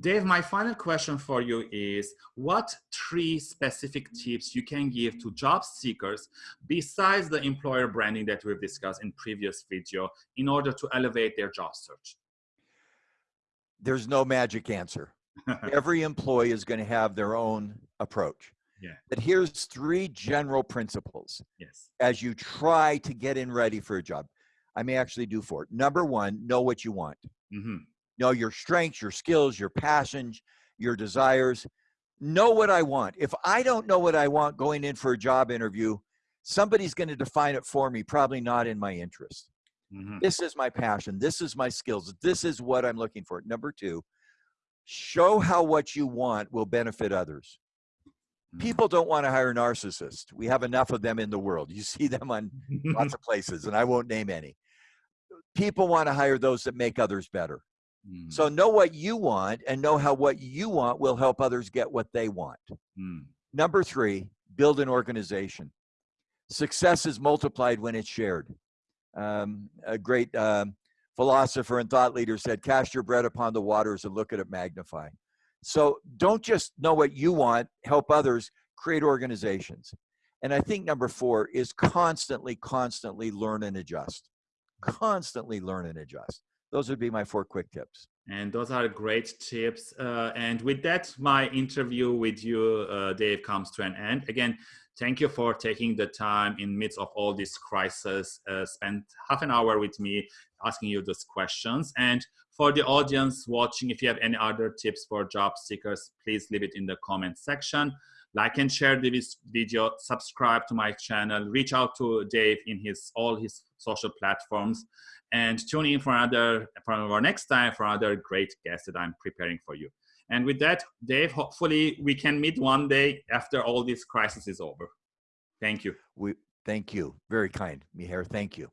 Dave, my final question for you is what three specific tips you can give to job seekers besides the employer branding that we've discussed in previous video in order to elevate their job search? There's no magic answer. Every employee is going to have their own approach. Yeah. But here's three general principles Yes. as you try to get in ready for a job. I may actually do four. Number one, know what you want. Mm-hmm. Know your strengths, your skills, your passions, your desires. Know what I want. If I don't know what I want going in for a job interview, somebody's going to define it for me, probably not in my interest. Mm-hmm. This is my passion. This is my skills. This is what I'm looking for. Number two, show how what you want will benefit others. Mm-hmm. People don't want to hire narcissists. We have enough of them in the world. You see them on lots of places, and I won't name any. People want to hire those that make others better. Mm, So know what you want and know how what you want will help others get what they want. mm, Number three, build an organization. Success is multiplied when it's shared. Um, a great um, philosopher and thought leader said, cast your bread upon the waters and look at it magnify. So don't just know what you want, help others, create organizations. And I think number four is constantly, constantly learn and adjust. Constantly learn and adjust. Those would be my four quick tips. And those are great tips. Uh, and with that, my interview with you, uh, Dave, comes to an end. Again, thank you for taking the time in midst of all this crisis. Uh, spend half an hour with me asking you those questions. And for the audience watching, if you have any other tips for job seekers, please leave it in the comment section. Like and share this video, subscribe to my channel, reach out to Dave in his all his social platforms and tune in for another for our next time for another great guest that I'm preparing for you. And with that, Dave, hopefully we can meet one day after all this crisis is over. Thank you. We thank you. Very kind, Miher. Thank you.